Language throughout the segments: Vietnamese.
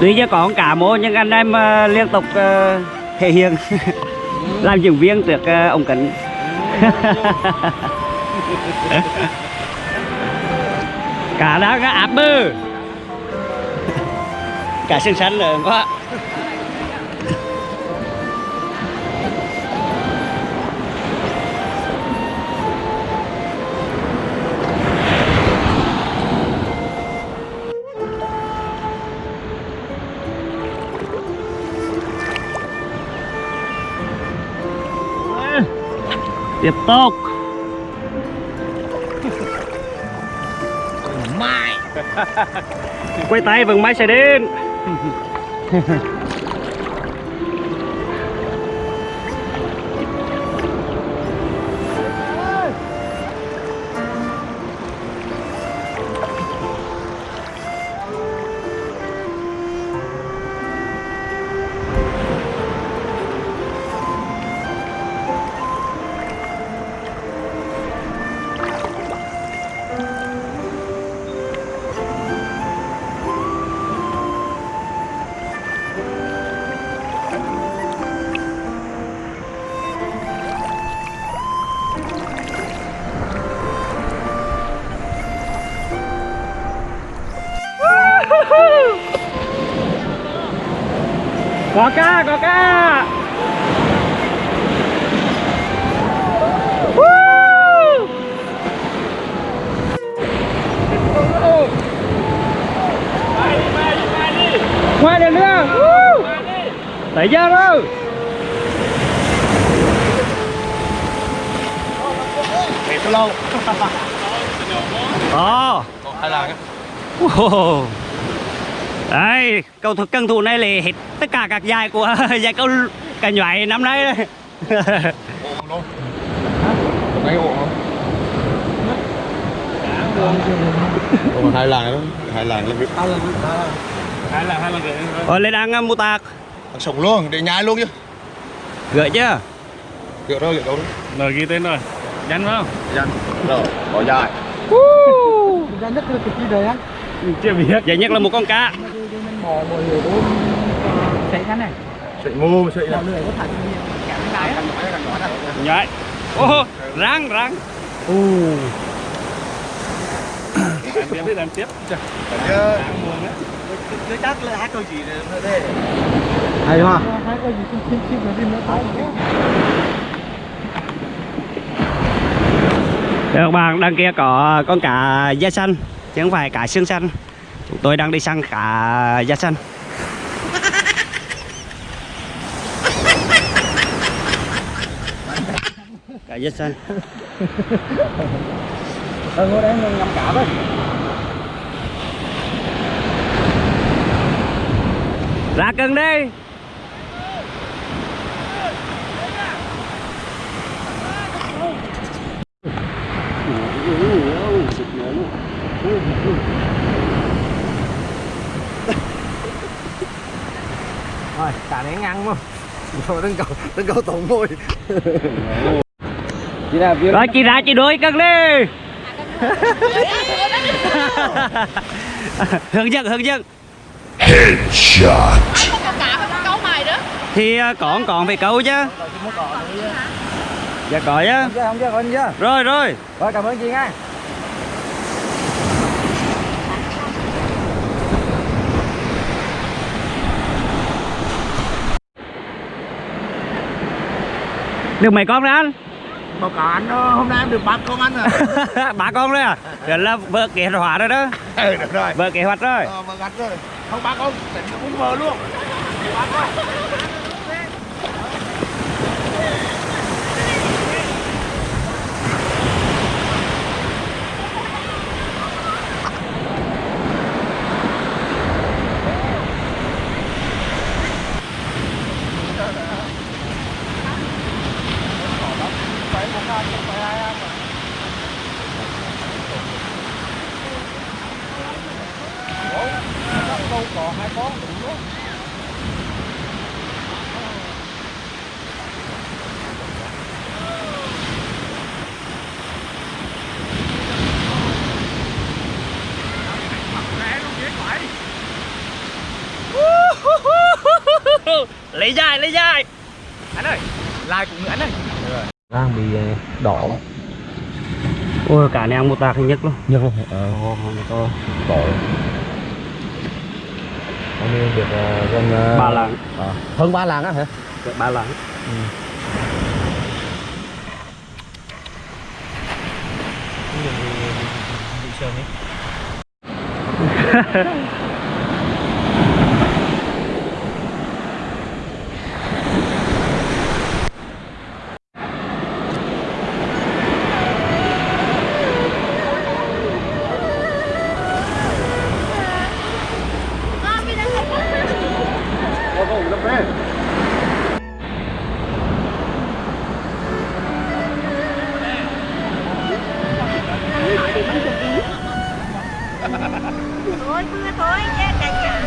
tuy chưa có cả mô nhưng anh em uh, liên tục uh, thể hiện. Làm diễn viên được uh, ông kính. Cả đó cả áp bơ. Cả xương xanh rồi quá tiếp tục. Mai quay tay vừng máy sẽ đến có ca có Woo! ngoài đường nữa Woo! tới giờ rồi mệt lâu Ồ hay là Wow. Đây, cầu thủ cân thủ này là hết tất cả các giải của giải câu cả nhoại năm nay Ủa, hai lần đó hai lần lên hai lần hai lần rồi Ôi lên ăn uh, mù tạc. sống luôn để nhai luôn chứ. Gửi chưa? Gỡ đâu gỡ đâu. Rồi ghi tên rồi. Nhanh phải không? Dành Rồi, bỏ dài. Ra nhất là cái gì đấy á Chưa biết. Giải nhất là một con cá. Sợi mù, sợi á Nhảy. Ô, răng răng. Làm tiếp đi làm tiếp. Đang chắc là hát câu gì đây hay gì chim chim là đi Đây các bạn, đằng kia có con cá da xanh chứ không phải cá xương xanh. Chúng tôi đang đi săn cá da xanh. Cá da xanh. ờ ngồi đây ngắm cá thôi Ra cân đi. rồi cá này ngang không rồi đừng cầu đừng cầu tổng môi chị nào biết Rồi chị ra chị đuổi cân đi. hướng dẫn hướng dẫn. Headshot. Thì ờ, còn còn phải câu chứ. Dạ có chứ. Rồi rồi. rồi cảm ơn chị nha Được mấy con đấy anh? Cáo anh ờ, hôm nay em được ba con ăn rồi ba con đấy à? Vậy là vợ kế hoạch rồi đó. Ừ, được rồi Vợ kế hoạch rồi. Ờ, mà gặt rồi Không ba con, tỉnh cũng vờ luôn Ba con hai con lấy dài lấy dài. Anh ơi like cùng nữa anh ơi. Đang bị đỏ. Ôi cả này ăn một tạc nhất luôn. Nhưng không ờ. To tội hôm nay được uh, gần uh, ba lạng hơn ba lạng á hả? Ba lạng bị sờn đi Con đi Thôi mưa thôi chết cả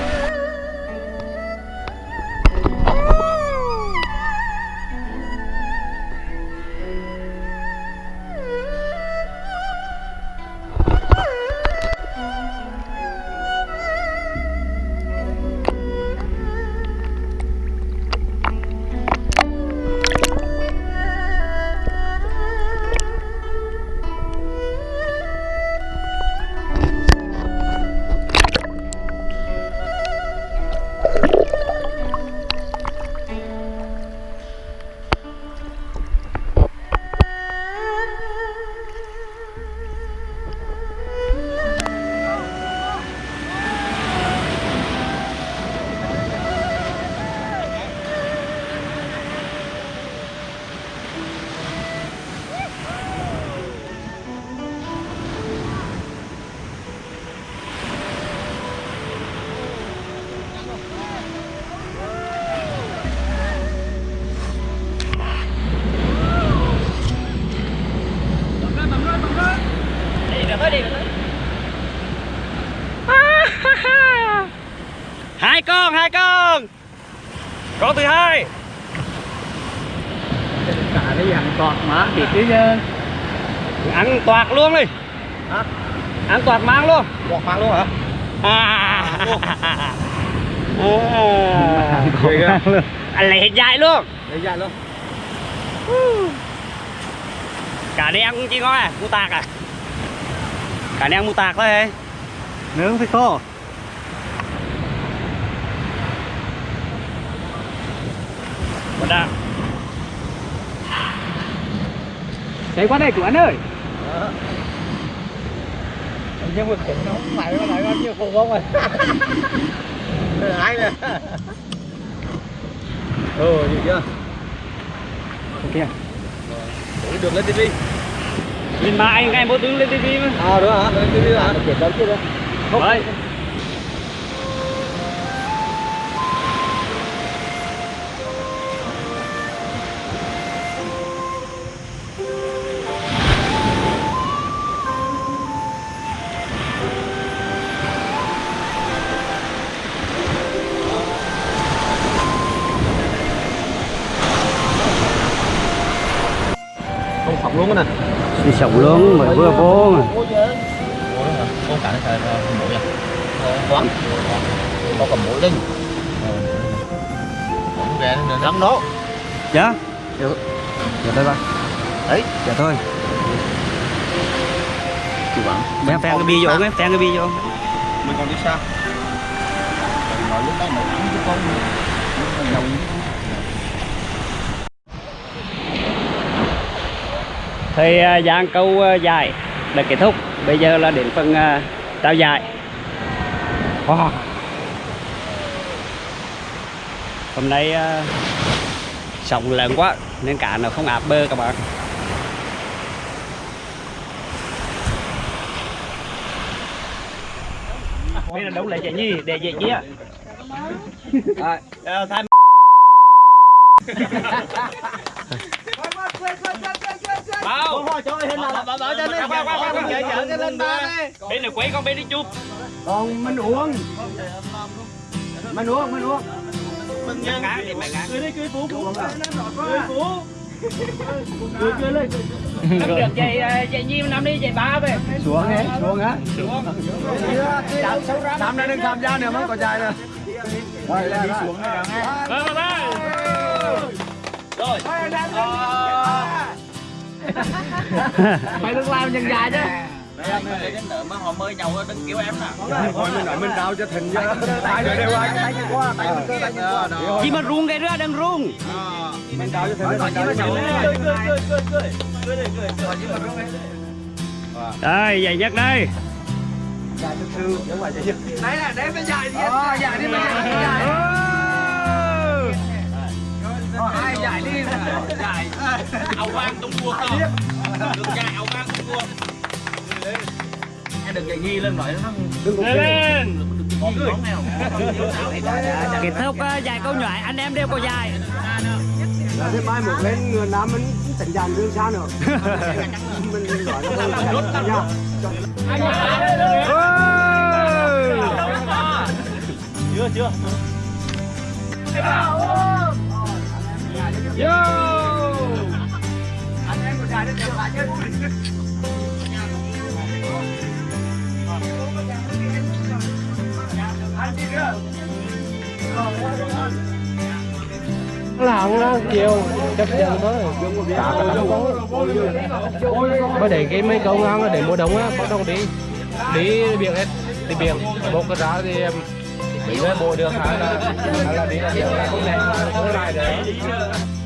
hai con hai con. Con thứ hai. Cả đi ăn cọt má thịt chứ chứ ăn toạc luôn đi. Hả? ăn toạc mang luôn. Bọt mang luôn hả? À. à. anh lấy hết dại luôn. Lấy ra luôn. Cả đi ăn cũng chỉ ngon à? Mu tạc à? Cả đi ăn mu tạc thôi nướng thì khô Bật đạn chạy qua đây của anh ơi. Nhưng mà khủng nó không phải nó lại bao nhiêu khủng không rồi ai nè ừ gì chưa? Ok Ủa, được lên tivi. Nhìn mà anh ngay mỗi tướng lên tivi mà. À đúng hả lên tivi hả chuyển đến kia đây. Không đấy không phỏng luôn nè. Đi sống luôn mới vừa vô mà. Không cả nó xài mũi à? Quán có cầm mũi lên ghé nên lắm đó. Dạ. Dạ. Thôi ba. Đấy. Dạ thôi. Chủ bạn phen phen cái bi vô nghe phen cái bi vô. Mình còn đi xa. Nói lúc đó mà thắng chứ không. Đồng thì uh, giang câu uh, dài đã kết thúc. Bây giờ là đến phần uh, trao giải. Wow. hôm nay sóng lớn quá nên cá nó không áp bơ các bạn. Đây là đấu lại chạy nhi để chạy nhía à, thay Bao. thôi cho hình nào bảo bảo cho Khoan, khoan, khoan, khoan. vợ vợ cho lên ba đi Bên này quấy con bên đi chụp còn mình uống. Mình uống, mình uống. cười đi cười phú phú. Cười phú. Cười cười lên. Được vậy vậy nhi năm đi vậy ba về. Xuống đi, xuống á. Năm nay đừng tham gia nữa mới có dài nữa. Rồi, đi xuống đây Bye bye bye. Rồi. Mày đừng làm chân dài chứ. họ mời nhau đừng kêu em nè. Thôi mình nói mình đau cho thịnh chứ. Tại rồi đều ai tay qua, tay mình cơ tay mình Chỉ mà rung cái rứa đang rung Mình đau cho thịnh. Mình đau cho thịnh. Cười cười cười cười cười. Cười đi cười. Đây dày nhất đây Đấy là đấy mới dài đi. Ờ, dài đi mình dài. Hai dài. Áo vang tung cua không? Được dài áo vang tung cua. Đừng cái ghi lên nói nó Lên. Kết thúc ờ, dài câu nhoại anh em đều có dài là thế mai một lên người nam mình tỉnh dàn dương xa nữa mình gọi là rút nha Chưa chưa. làm nó chiều chấp nhận thôi cả cái lắm mới để cái mấy câu ngang để mua đống á, bắt đầu đi đi biển hết đi biển một cái giá thì mình mới bộ được, hay là hay là đi là không đẹp không lại được